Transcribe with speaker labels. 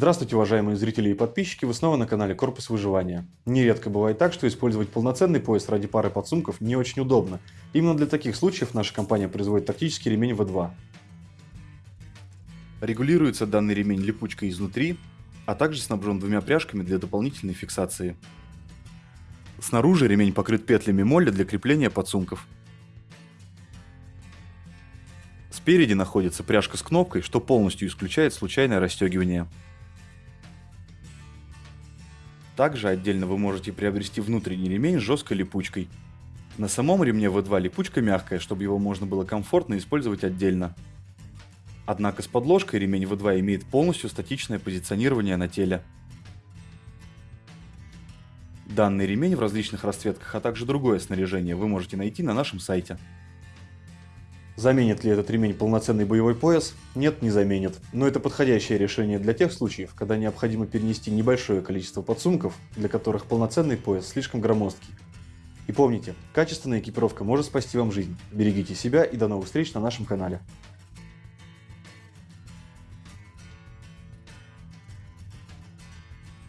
Speaker 1: Здравствуйте, уважаемые зрители и подписчики, вы снова на канале Корпус Выживания. Нередко бывает так, что использовать полноценный пояс ради пары подсумков не очень удобно. Именно для таких случаев наша компания производит тактический ремень V2. Регулируется данный ремень липучкой изнутри, а также снабжен двумя пряжками для дополнительной фиксации. Снаружи ремень покрыт петлями молли для крепления подсумков. Спереди находится пряжка с кнопкой, что полностью исключает случайное расстегивание. Также отдельно вы можете приобрести внутренний ремень с жесткой липучкой. На самом ремне V2 липучка мягкая, чтобы его можно было комфортно использовать отдельно. Однако с подложкой ремень V2 имеет полностью статичное позиционирование на теле. Данный ремень в различных расцветках, а также другое снаряжение вы можете найти на нашем сайте. Заменит ли этот ремень полноценный боевой пояс? Нет, не заменит. Но это подходящее решение для тех случаев, когда необходимо перенести небольшое количество подсумков, для которых полноценный пояс слишком громоздкий. И помните, качественная экипировка может спасти вам жизнь. Берегите себя и до новых встреч на нашем канале.